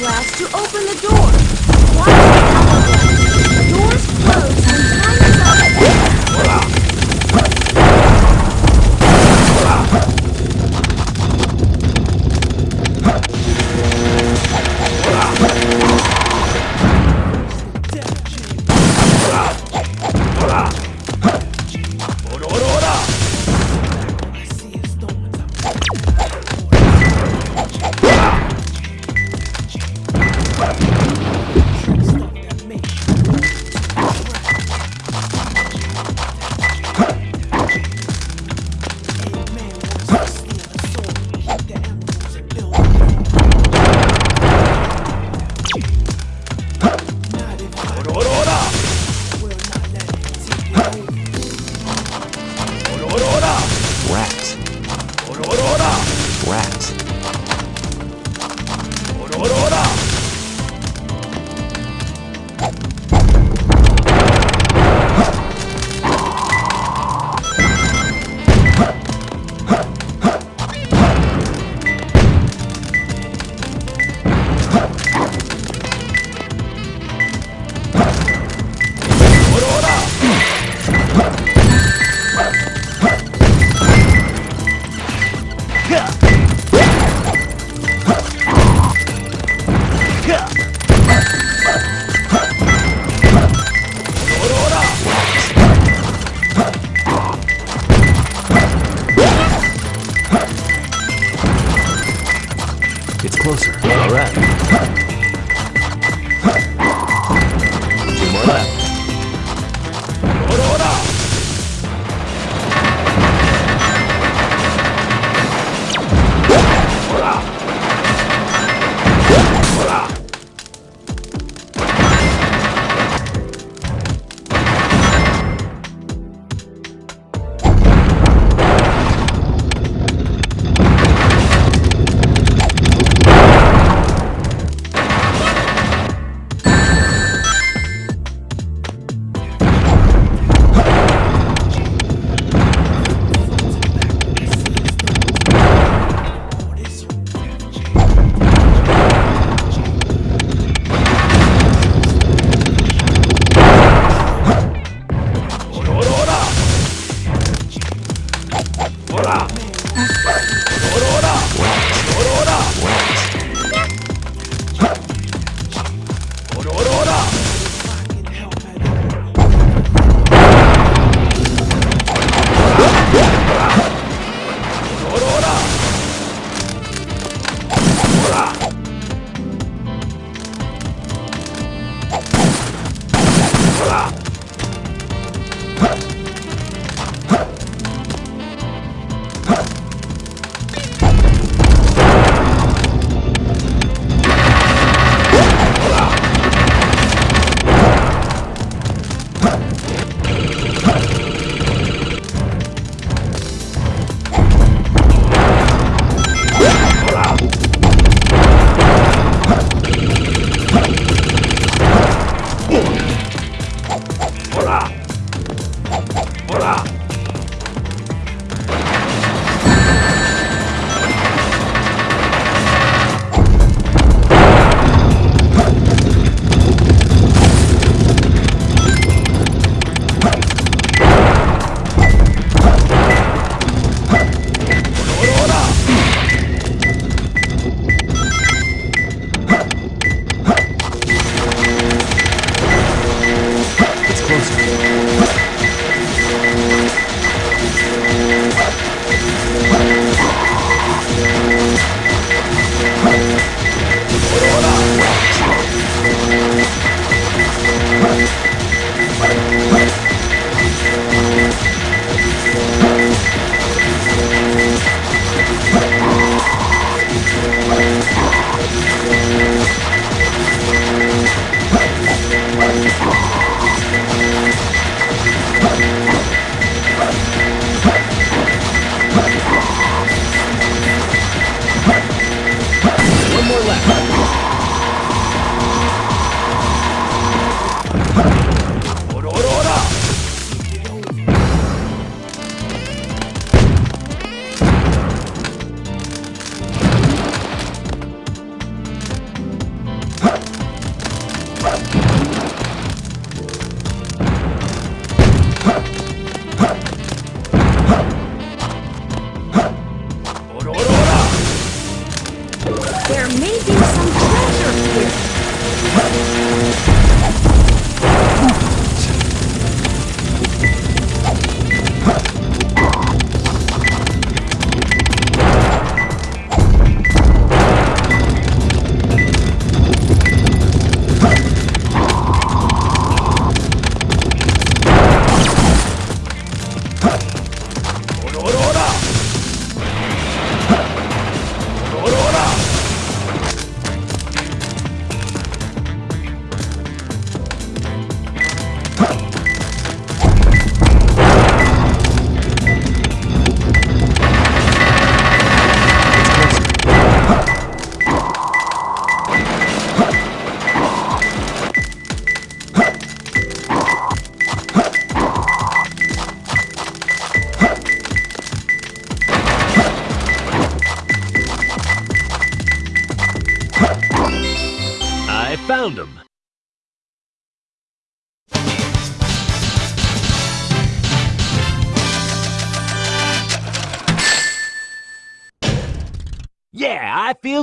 glass to open the door.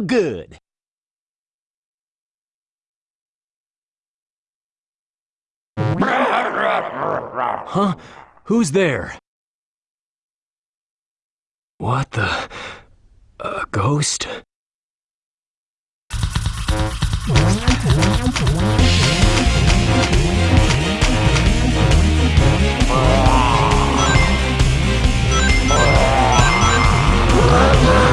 good. Huh? Who's there? What the... A ghost?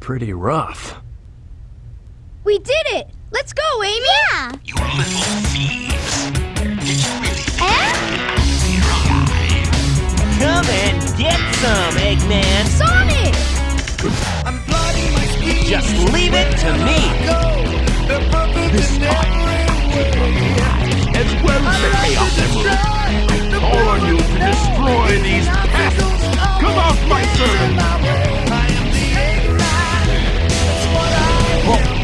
pretty rough. We did it! Let's go, Amy! Yeah! You little thieves. Did you really think Eh? you're? Come and get some, Eggman. Sonic! I'm plotting my schemes. Just leave it to me. This As well as the Chaos Emerald. I call on you to destroy these pests. Come off my servant. Nice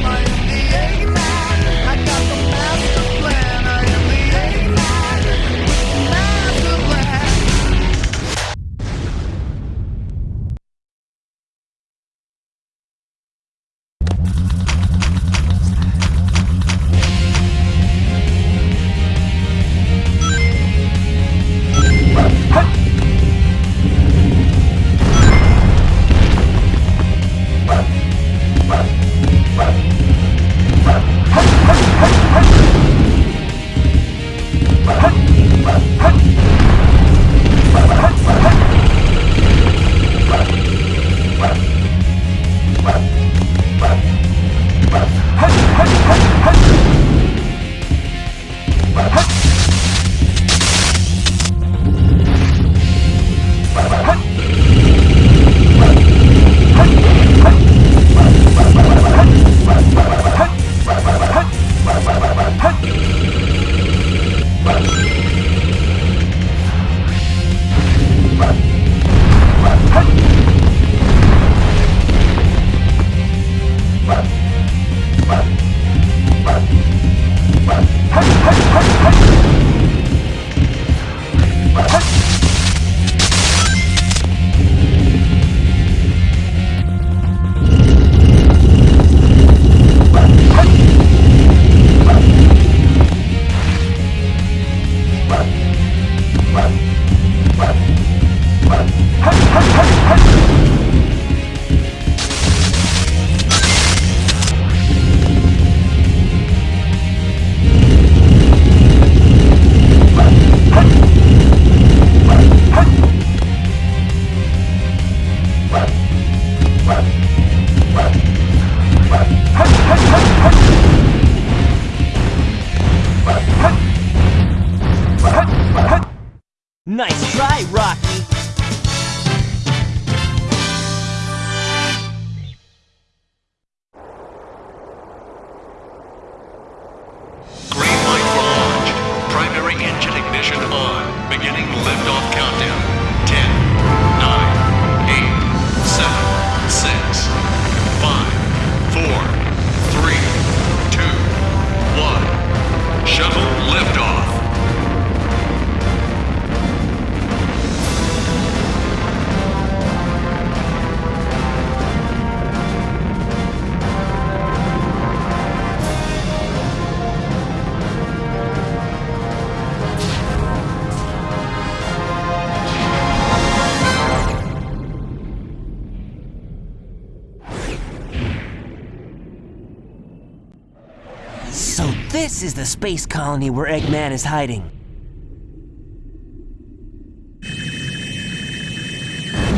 So this is the space colony where Eggman is hiding.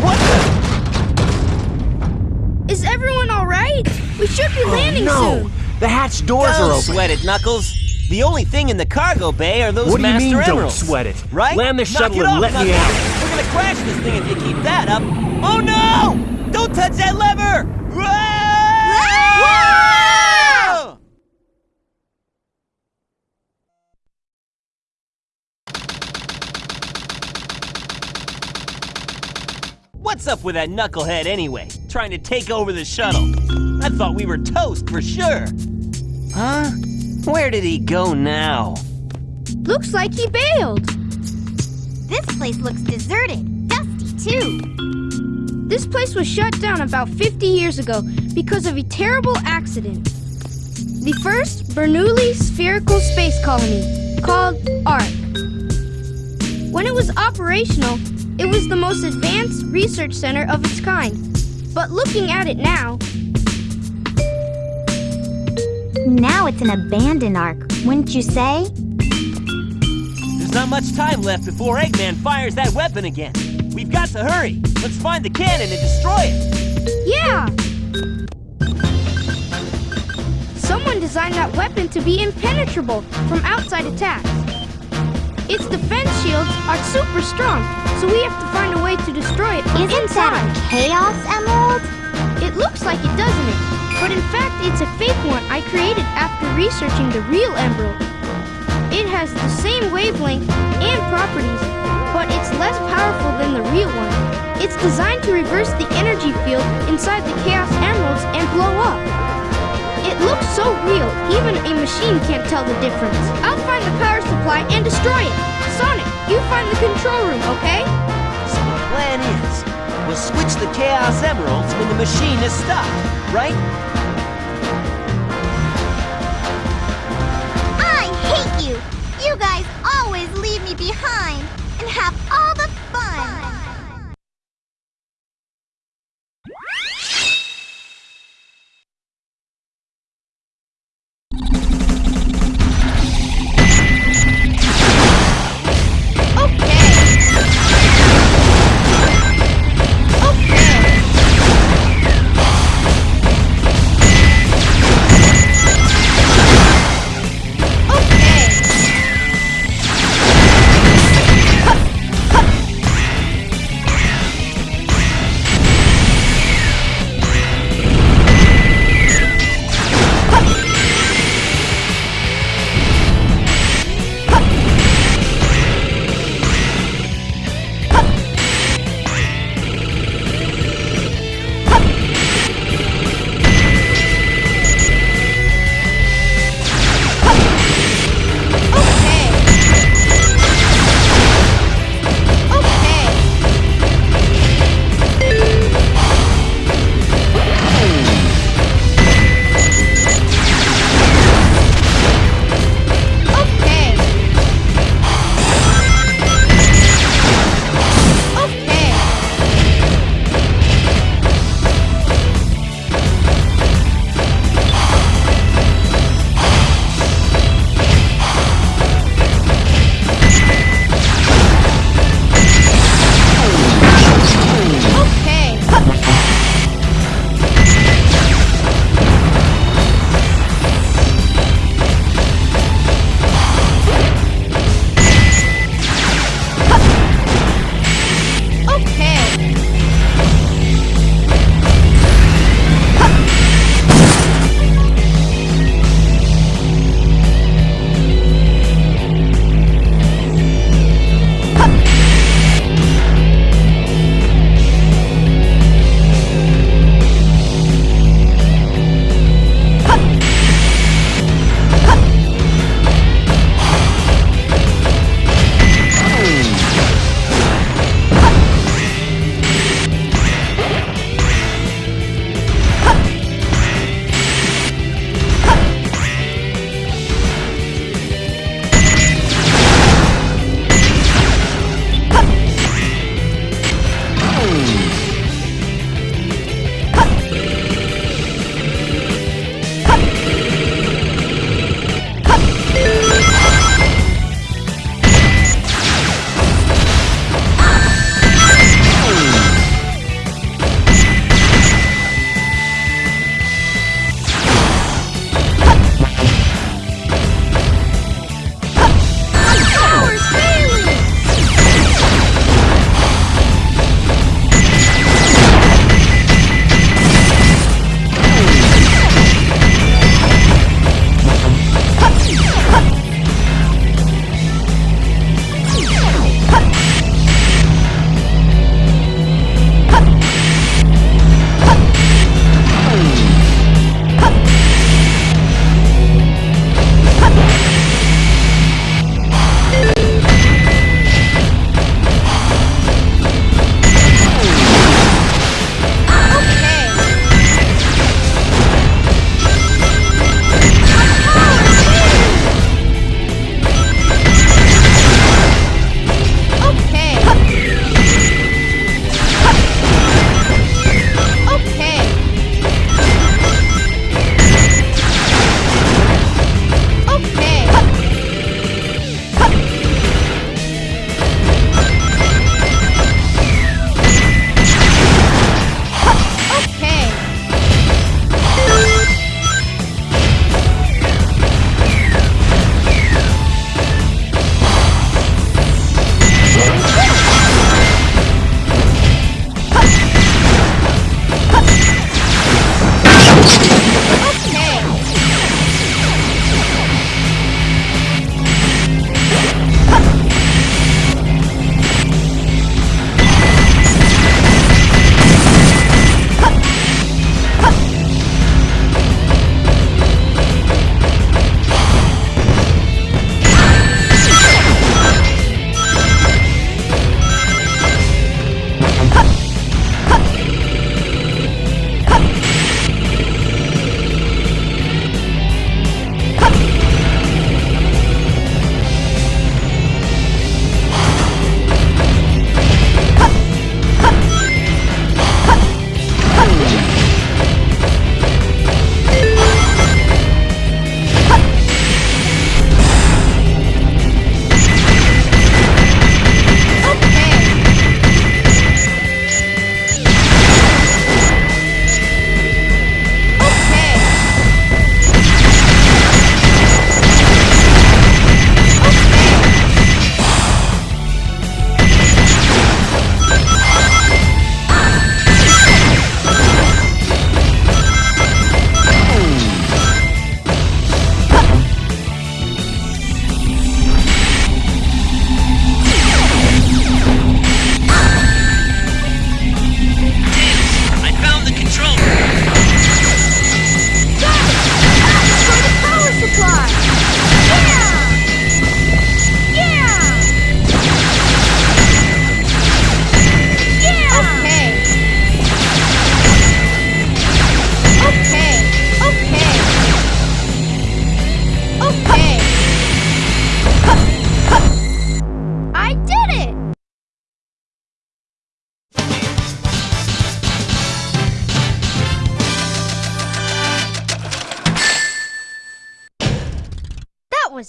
What the? Is everyone alright? We should be oh, landing no! soon. The hatch doors are Don't open. sweat it, Knuckles. The only thing in the cargo bay are those What do you Master mean, don't sweat it? Right? Land the Knock shuttle it and off, let me Knuckles. out. We're gonna crash this thing if you keep that up. Oh no! Don't touch that lever! Whoa! What's up with that knucklehead anyway? Trying to take over the shuttle. I thought we were toast for sure. Huh? Where did he go now? Looks like he bailed. This place looks deserted. Dusty, too. This place was shut down about 50 years ago because of a terrible accident. The first Bernoulli spherical space colony, called ARK. When it was operational, it was the most advanced research center of its kind. But looking at it now, now it's an abandoned ark, wouldn't you say? There's not much time left before Eggman fires that weapon again. We've got to hurry. Let's find the cannon and destroy it. Yeah! Someone designed that weapon to be impenetrable from outside attacks. Its defense shields are super strong, so we have to find a way to destroy it Isn't inside. that a Chaos Emerald? It looks like it, doesn't it? But in fact, it's a fake one I created after researching the real emerald. It has the same wavelength and properties, but it's less powerful than the real one. It's designed to reverse the energy field inside the Chaos Emeralds and blow up. It looks so real, even a machine can't tell the difference. I'll find the power supply and destroy it. Sonic, you find the control room, okay? So the plan is, we'll switch the Chaos Emeralds when the machine is stopped, right? I hate you! You guys always leave me behind and have all the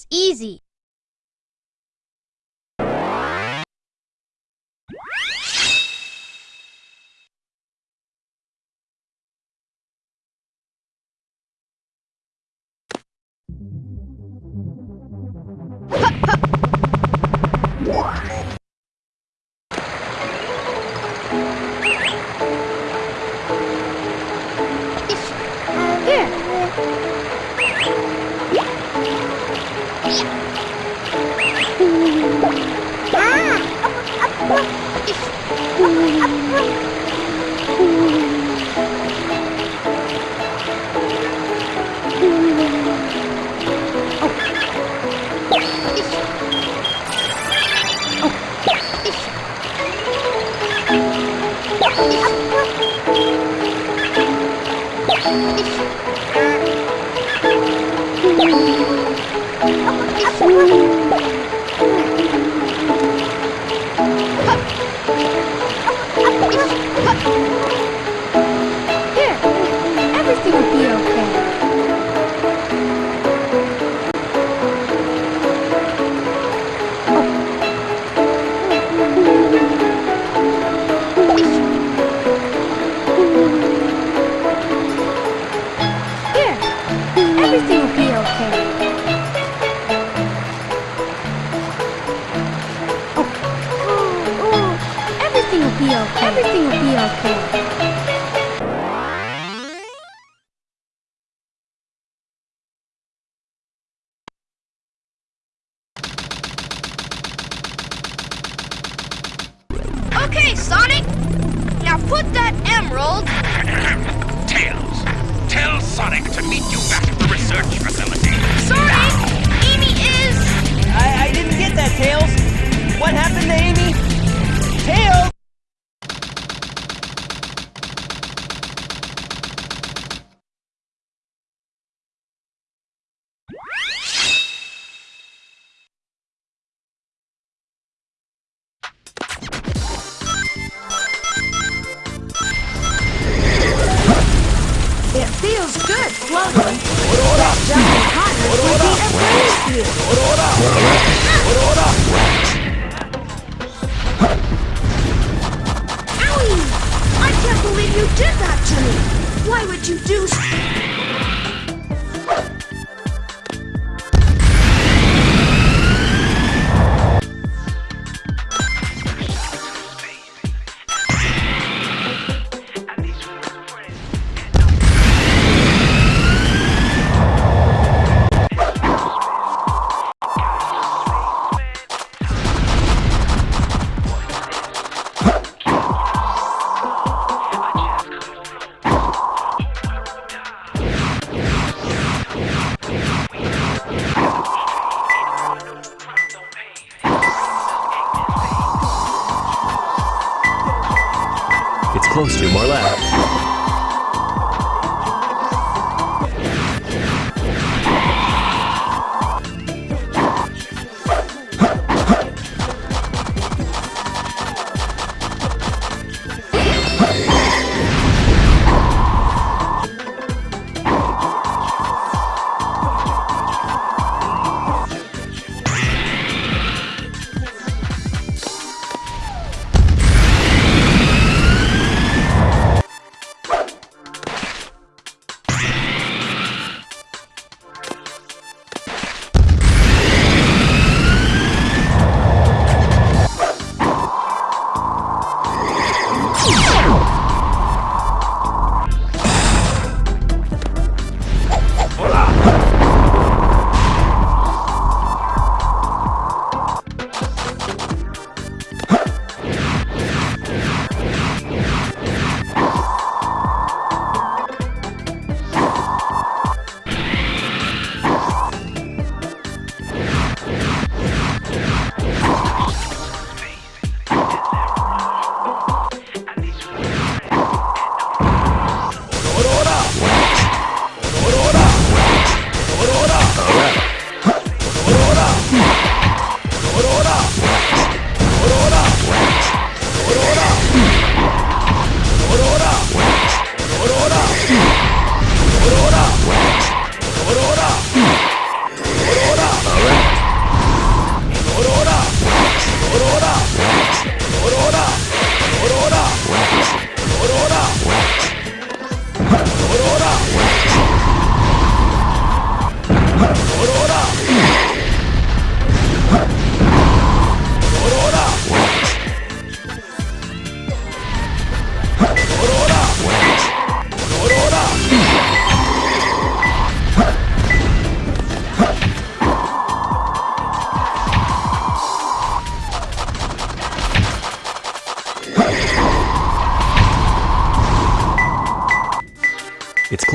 easy. Owie! I can't believe you did that to me! Why would you do...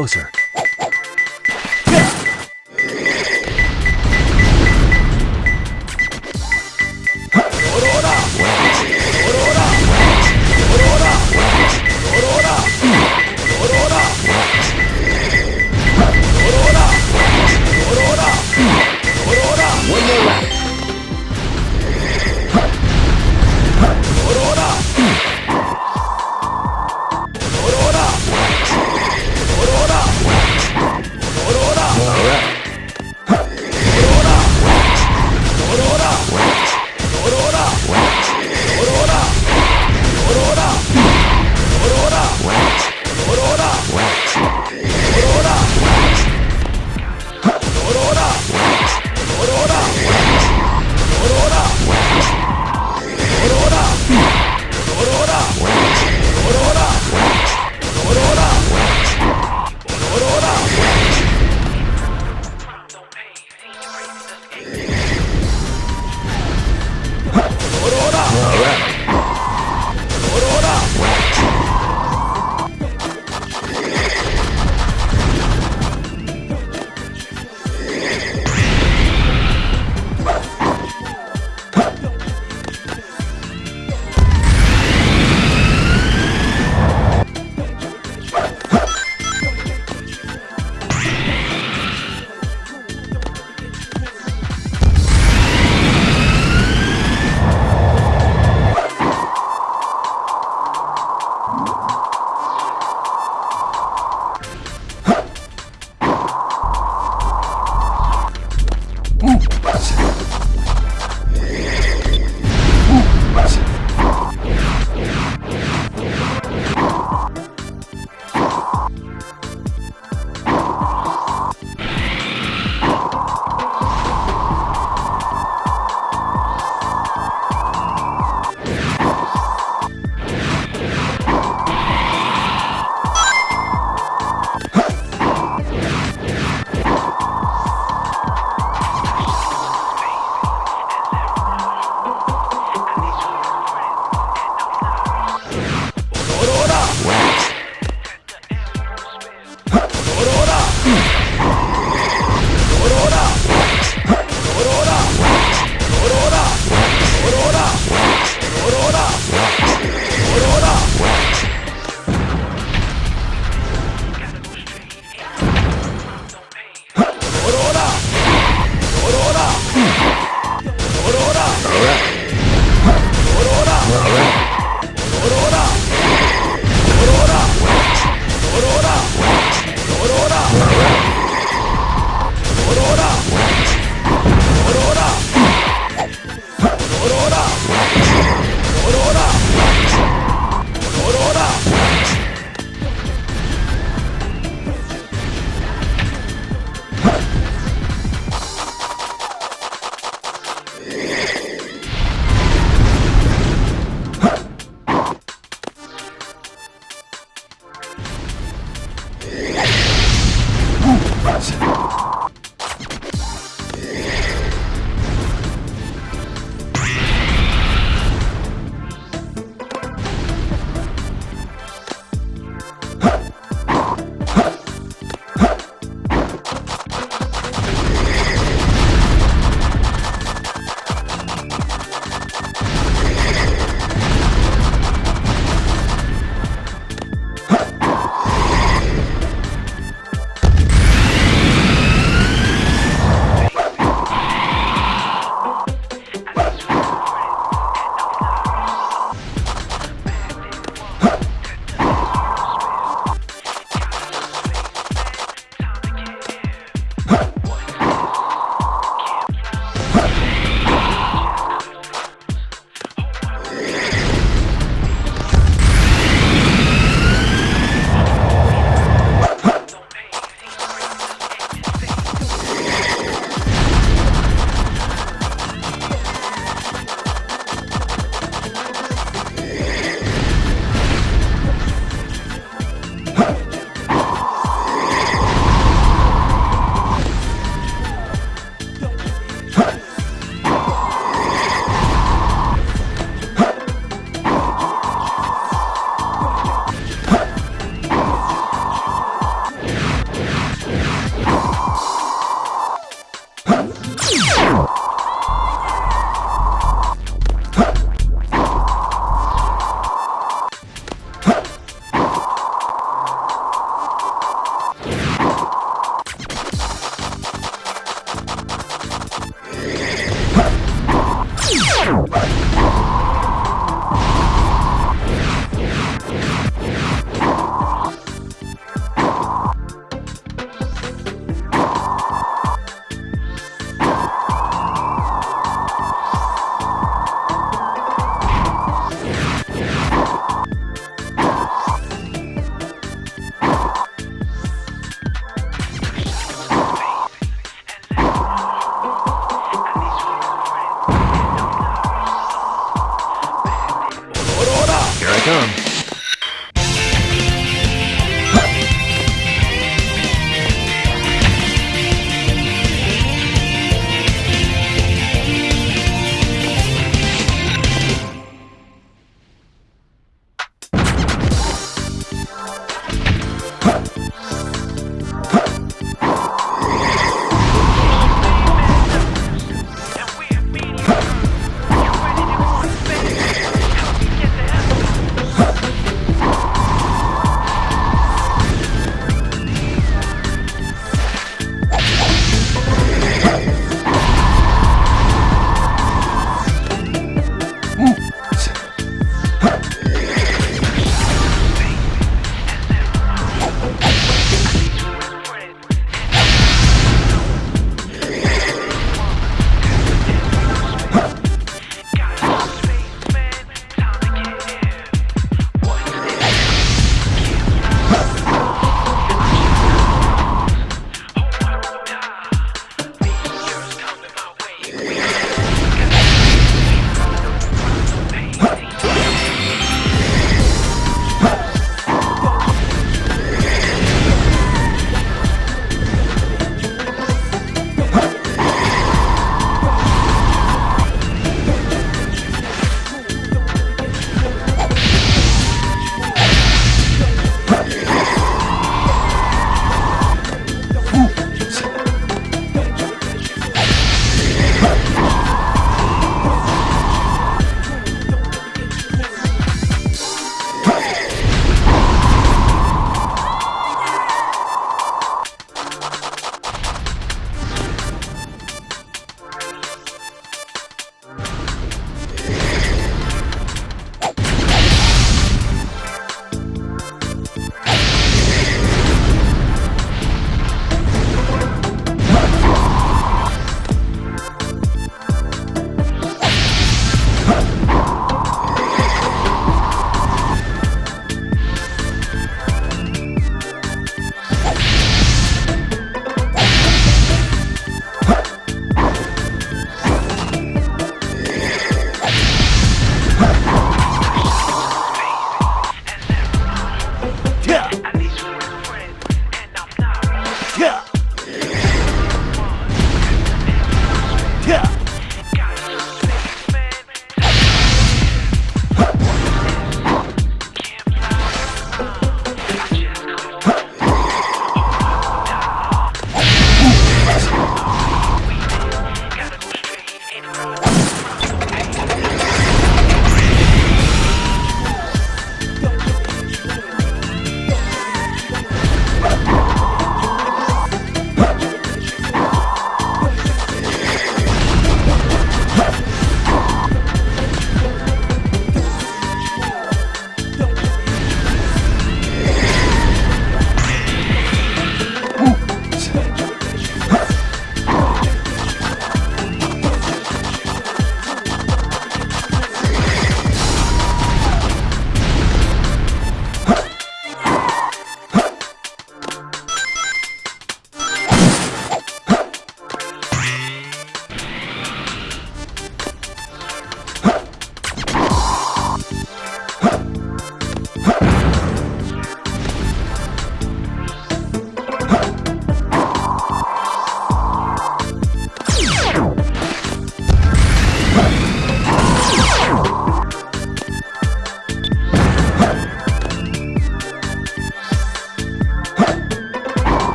closer.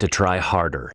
To try harder.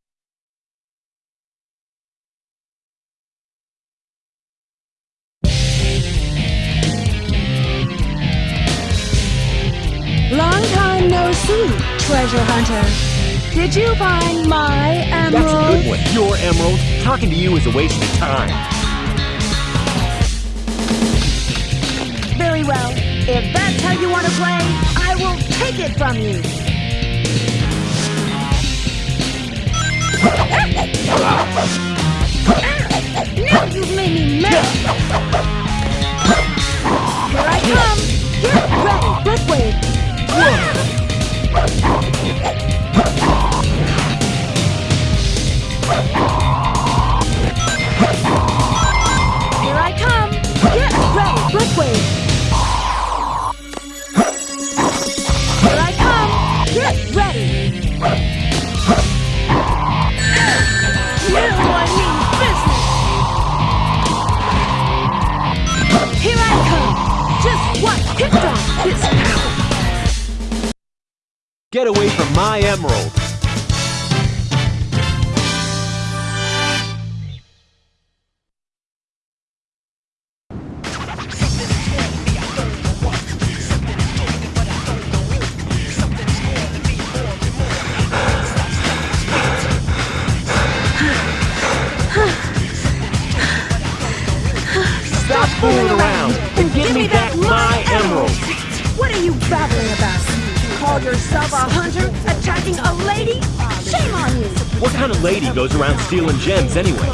Stealing gems anyway? Those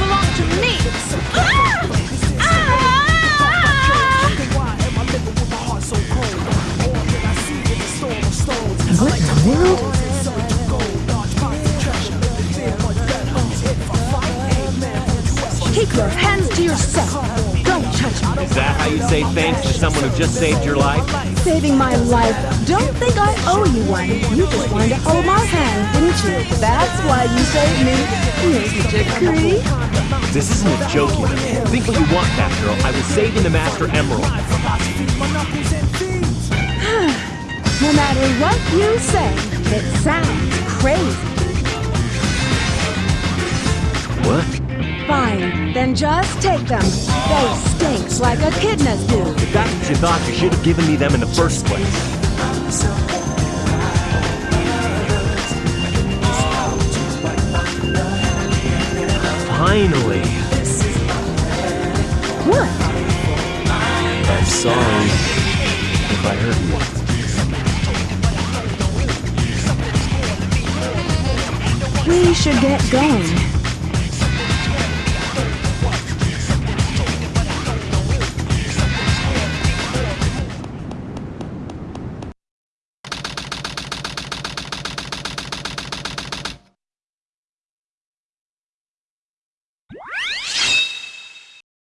belong to me. Ah! Ah! What the world? Keep your hands to yourself. Don't touch me. Is that how you say thanks to someone who just saved your life? Saving my life. Don't think I owe you one. You just wanted to hold my hand, didn't you? That's why you saved me. Mr. This isn't a joke, you know. Think what you want, Batgirl. I was saving the Master Emerald. No matter what you say, it sounds crazy. What? Fine, then just take them. They stinks like echidnas do. If that's what you thought, you should have given me them in the first place. Finally. What? I'm sorry if I hurt you. We should get going.